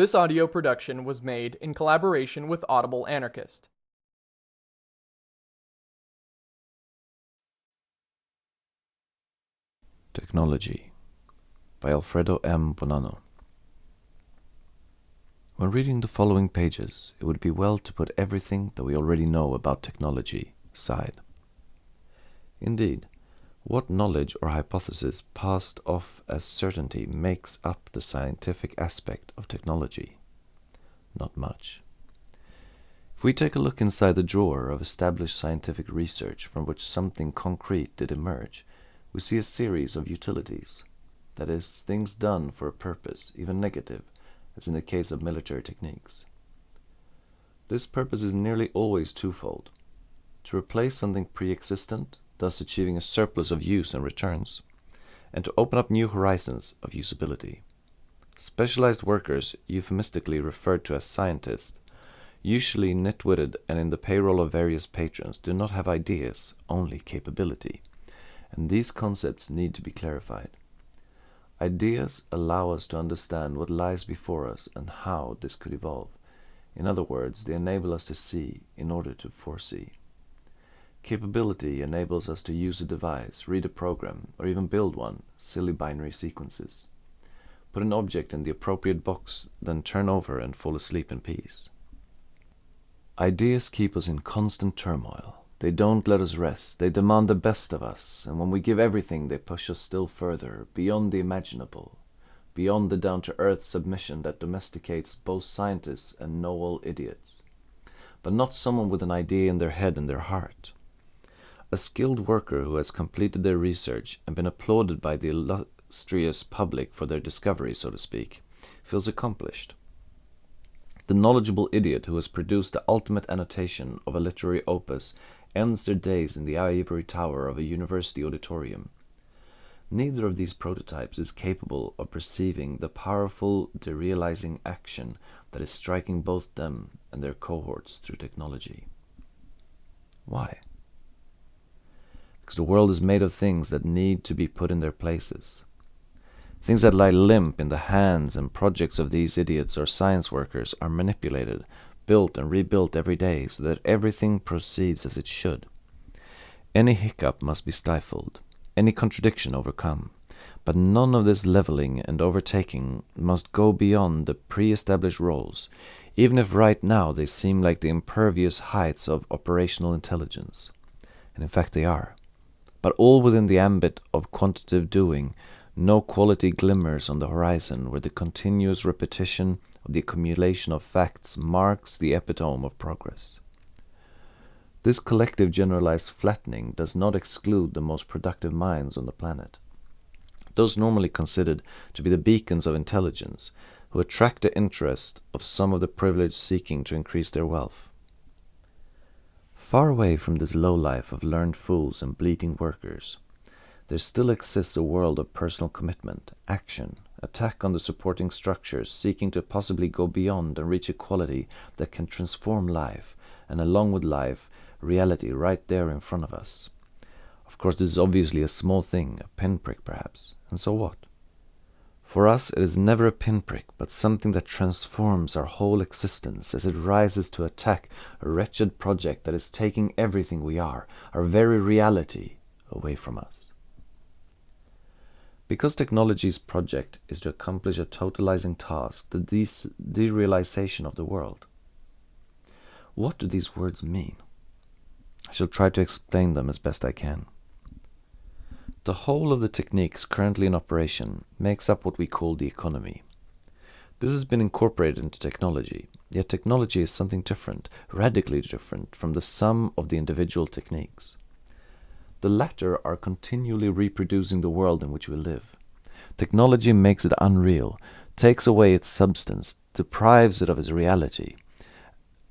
This audio production was made in collaboration with Audible Anarchist. Technology by Alfredo M. Bonanno. When reading the following pages, it would be well to put everything that we already know about technology aside. Indeed, what knowledge or hypothesis passed off as certainty makes up the scientific aspect of technology? Not much. If we take a look inside the drawer of established scientific research from which something concrete did emerge, we see a series of utilities. That is, things done for a purpose, even negative, as in the case of military techniques. This purpose is nearly always twofold. To replace something pre-existent, thus achieving a surplus of use and returns, and to open up new horizons of usability. Specialized workers, euphemistically referred to as scientists, usually nitwitted and in the payroll of various patrons, do not have ideas, only capability and these concepts need to be clarified. Ideas allow us to understand what lies before us and how this could evolve. In other words, they enable us to see in order to foresee. Capability enables us to use a device, read a program, or even build one, silly binary sequences. Put an object in the appropriate box, then turn over and fall asleep in peace. Ideas keep us in constant turmoil. They don't let us rest. They demand the best of us, and when we give everything, they push us still further, beyond the imaginable, beyond the down-to-earth submission that domesticates both scientists and know-all idiots. But not someone with an idea in their head and their heart. A skilled worker who has completed their research and been applauded by the illustrious public for their discovery, so to speak, feels accomplished. The knowledgeable idiot who has produced the ultimate annotation of a literary opus ends their days in the ivory tower of a university auditorium. Neither of these prototypes is capable of perceiving the powerful derealizing action that is striking both them and their cohorts through technology. Why? Because the world is made of things that need to be put in their places. Things that lie limp in the hands and projects of these idiots or science workers are manipulated built and rebuilt every day so that everything proceeds as it should. Any hiccup must be stifled, any contradiction overcome, but none of this leveling and overtaking must go beyond the pre-established roles, even if right now they seem like the impervious heights of operational intelligence. And in fact they are. But all within the ambit of quantitative doing, no quality glimmers on the horizon where the continuous repetition of the accumulation of facts marks the epitome of progress. This collective generalized flattening does not exclude the most productive minds on the planet. Those normally considered to be the beacons of intelligence, who attract the interest of some of the privileged seeking to increase their wealth. Far away from this low life of learned fools and bleating workers, there still exists a world of personal commitment, action, attack on the supporting structures, seeking to possibly go beyond and reach a quality that can transform life, and along with life, reality right there in front of us. Of course, this is obviously a small thing, a pinprick perhaps, and so what? For us, it is never a pinprick, but something that transforms our whole existence as it rises to attack a wretched project that is taking everything we are, our very reality, away from us. Because technology's project is to accomplish a totalizing task, the derealization of the world. What do these words mean? I shall try to explain them as best I can. The whole of the techniques currently in operation makes up what we call the economy. This has been incorporated into technology, yet technology is something different, radically different from the sum of the individual techniques. The latter are continually reproducing the world in which we live. Technology makes it unreal, takes away its substance, deprives it of its reality.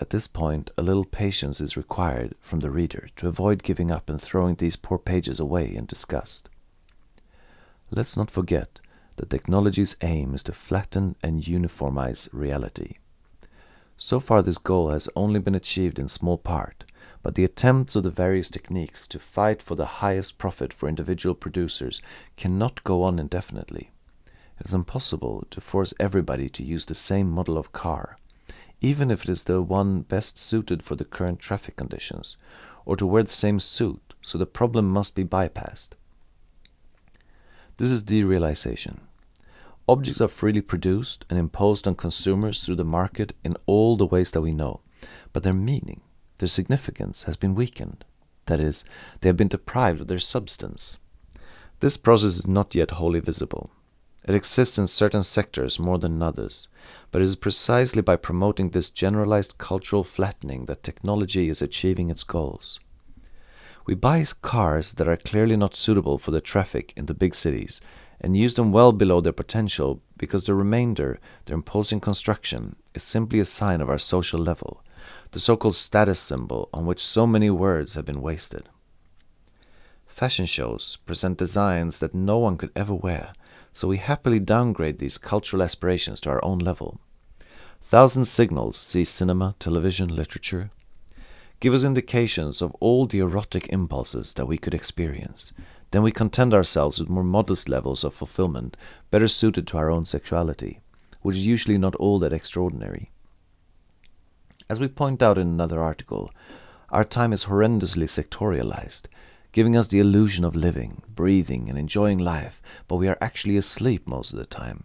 At this point, a little patience is required from the reader to avoid giving up and throwing these poor pages away in disgust. Let's not forget that technology's aim is to flatten and uniformize reality. So far this goal has only been achieved in small part, but the attempts of the various techniques to fight for the highest profit for individual producers cannot go on indefinitely. It is impossible to force everybody to use the same model of car, even if it is the one best suited for the current traffic conditions, or to wear the same suit, so the problem must be bypassed. This is derealization. Objects are freely produced and imposed on consumers through the market in all the ways that we know, but their meaning, their significance has been weakened. That is, they have been deprived of their substance. This process is not yet wholly visible. It exists in certain sectors more than others, but it is precisely by promoting this generalized cultural flattening that technology is achieving its goals. We buy cars that are clearly not suitable for the traffic in the big cities and use them well below their potential because the remainder, their imposing construction, is simply a sign of our social level, the so-called status symbol on which so many words have been wasted. Fashion shows present designs that no one could ever wear, so we happily downgrade these cultural aspirations to our own level. Thousand signals see cinema, television, literature, give us indications of all the erotic impulses that we could experience. Then we content ourselves with more modest levels of fulfillment, better suited to our own sexuality, which is usually not all that extraordinary. As we point out in another article, our time is horrendously sectorialized, giving us the illusion of living, breathing, and enjoying life, but we are actually asleep most of the time.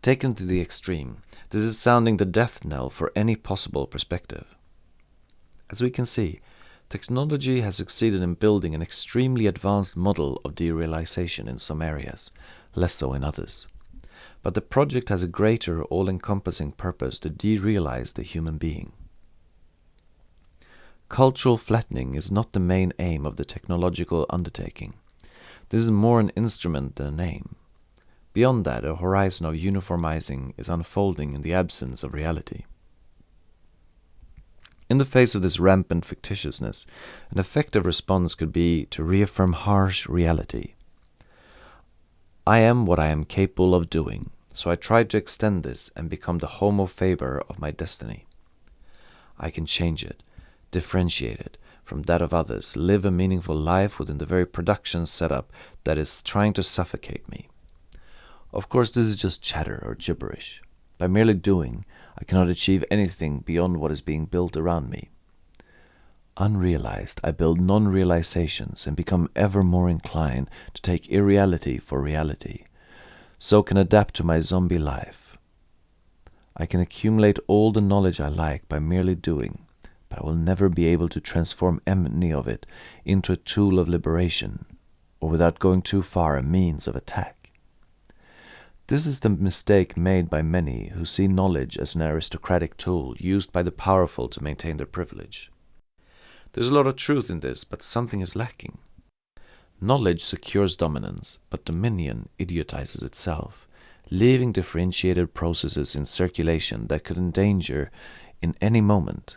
Taken to the extreme, this is sounding the death knell for any possible perspective. As we can see, technology has succeeded in building an extremely advanced model of derealization in some areas, less so in others. But the project has a greater all-encompassing purpose to derealize the human being. Cultural flattening is not the main aim of the technological undertaking. This is more an instrument than an aim. Beyond that, a horizon of uniformizing is unfolding in the absence of reality. In the face of this rampant fictitiousness, an effective response could be to reaffirm harsh reality. I am what I am capable of doing, so I try to extend this and become the homo faber of my destiny. I can change it, differentiate it from that of others, live a meaningful life within the very production setup that is trying to suffocate me. Of course, this is just chatter or gibberish. By merely doing, I cannot achieve anything beyond what is being built around me. Unrealized, I build non-realizations and become ever more inclined to take irreality for reality, so can adapt to my zombie life. I can accumulate all the knowledge I like by merely doing, but I will never be able to transform any of it into a tool of liberation, or without going too far a means of attack. This is the mistake made by many who see knowledge as an aristocratic tool used by the powerful to maintain their privilege. There's a lot of truth in this, but something is lacking. Knowledge secures dominance, but dominion idiotizes itself, leaving differentiated processes in circulation that could endanger in any moment.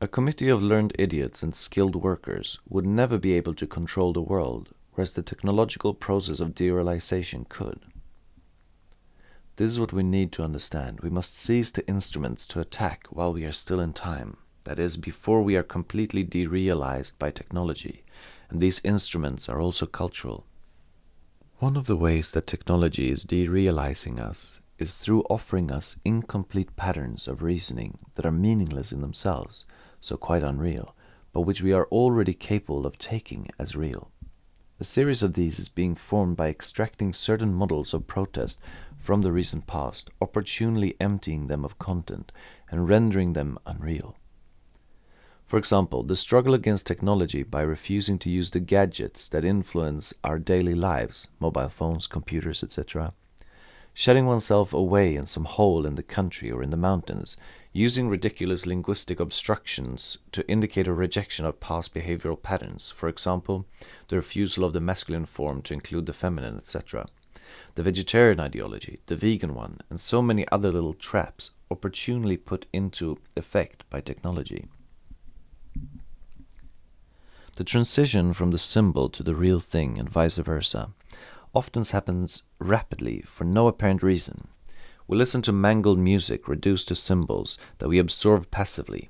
A committee of learned idiots and skilled workers would never be able to control the world, whereas the technological process of derealization could. This is what we need to understand. We must seize the instruments to attack while we are still in time. That is, before we are completely derealized by technology. And these instruments are also cultural. One of the ways that technology is derealizing us is through offering us incomplete patterns of reasoning that are meaningless in themselves, so quite unreal, but which we are already capable of taking as real. A series of these is being formed by extracting certain models of protest from the recent past, opportunely emptying them of content and rendering them unreal. For example, the struggle against technology by refusing to use the gadgets that influence our daily lives, mobile phones, computers, etc. Shutting oneself away in some hole in the country or in the mountains, using ridiculous linguistic obstructions to indicate a rejection of past behavioral patterns, for example, the refusal of the masculine form to include the feminine, etc the vegetarian ideology, the vegan one, and so many other little traps opportunely put into effect by technology. The transition from the symbol to the real thing and vice versa often happens rapidly for no apparent reason. We listen to mangled music reduced to symbols that we absorb passively.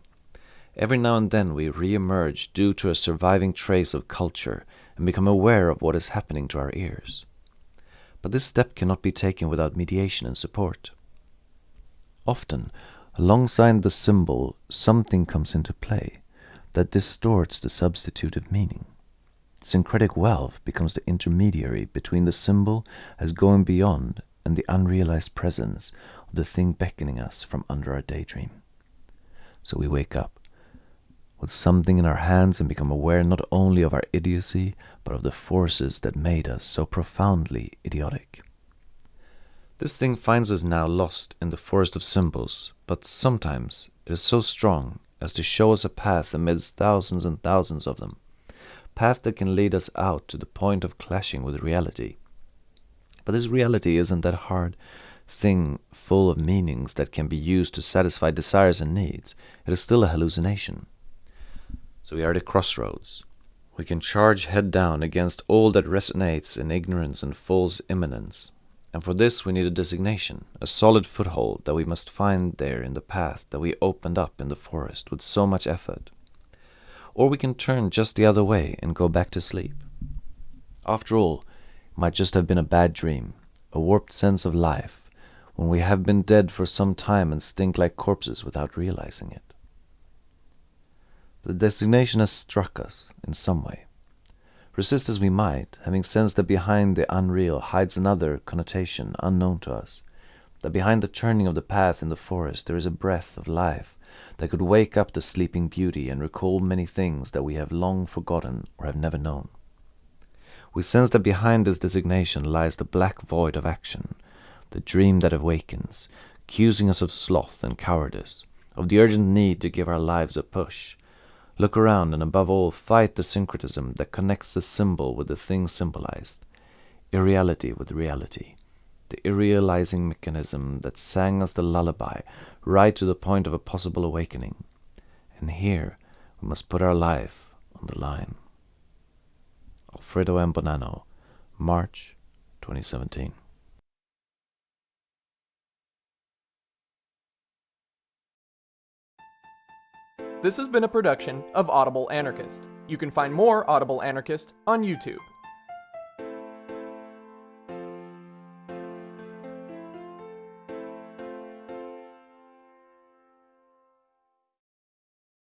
Every now and then we re-emerge due to a surviving trace of culture and become aware of what is happening to our ears. But this step cannot be taken without mediation and support. Often, alongside the symbol, something comes into play that distorts the substitutive meaning. Syncretic wealth becomes the intermediary between the symbol as going beyond and the unrealized presence of the thing beckoning us from under our daydream. So we wake up with something in our hands and become aware not only of our idiocy, but of the forces that made us so profoundly idiotic. This thing finds us now lost in the forest of symbols, but sometimes it is so strong as to show us a path amidst thousands and thousands of them, path that can lead us out to the point of clashing with reality. But this reality isn't that hard thing full of meanings that can be used to satisfy desires and needs. It is still a hallucination. So we are at a crossroads. We can charge head down against all that resonates in ignorance and false immanence. And for this we need a designation, a solid foothold that we must find there in the path that we opened up in the forest with so much effort. Or we can turn just the other way and go back to sleep. After all, it might just have been a bad dream, a warped sense of life, when we have been dead for some time and stink like corpses without realizing it. The designation has struck us in some way. Resist as we might, having sensed that behind the unreal hides another connotation unknown to us, that behind the turning of the path in the forest there is a breath of life that could wake up the sleeping beauty and recall many things that we have long forgotten or have never known. We sense that behind this designation lies the black void of action, the dream that awakens, accusing us of sloth and cowardice, of the urgent need to give our lives a push, Look around and above all fight the syncretism that connects the symbol with the thing symbolized, irreality with reality, the irrealizing mechanism that sang us the lullaby right to the point of a possible awakening. And here we must put our life on the line. Alfredo M. Bonanno, March 2017. This has been a production of Audible Anarchist. You can find more Audible Anarchist on YouTube.